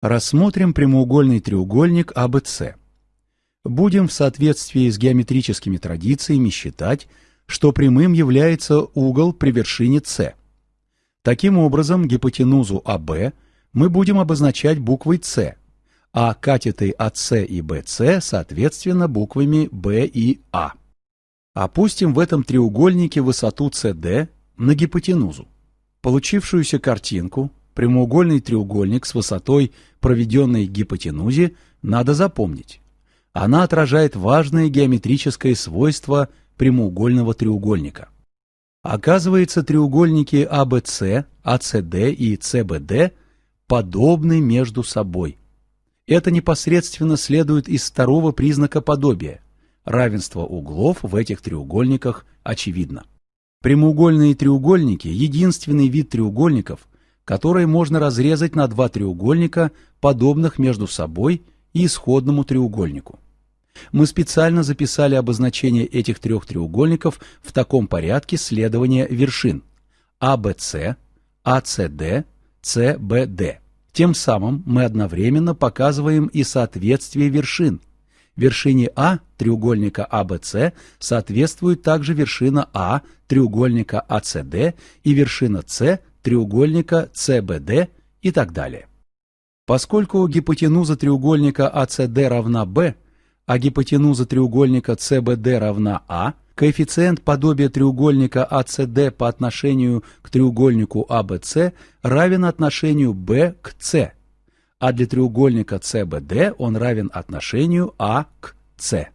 Рассмотрим прямоугольный треугольник ABC. Будем в соответствии с геометрическими традициями считать, что прямым является угол при вершине С. Таким образом, гипотенузу АБ мы будем обозначать буквой С, а катеты АС и БС, соответственно, буквами Б и А. Опустим в этом треугольнике высоту CD на гипотенузу. Получившуюся картинку, прямоугольный треугольник с высотой, проведенной гипотенузе, надо запомнить. Она отражает важное геометрическое свойство прямоугольного треугольника. Оказывается, треугольники ABC, ACD и CBD подобны между собой. Это непосредственно следует из второго признака подобия. Равенство углов в этих треугольниках очевидно. Прямоугольные треугольники – единственный вид треугольников, которые можно разрезать на два треугольника, подобных между собой и исходному треугольнику. Мы специально записали обозначение этих трех треугольников в таком порядке следования вершин ABC, ACD, CBD. Тем самым мы одновременно показываем и соответствие вершин. Вершине А треугольника ABC соответствует также вершина А треугольника ACD и вершина С треугольника CBD и так далее. Поскольку гипотенуза треугольника ACD равна b, а гипотенуза треугольника CBD равна a, коэффициент подобия треугольника ACD по отношению к треугольнику ABC равен отношению b к c, а для треугольника CBD он равен отношению a к c.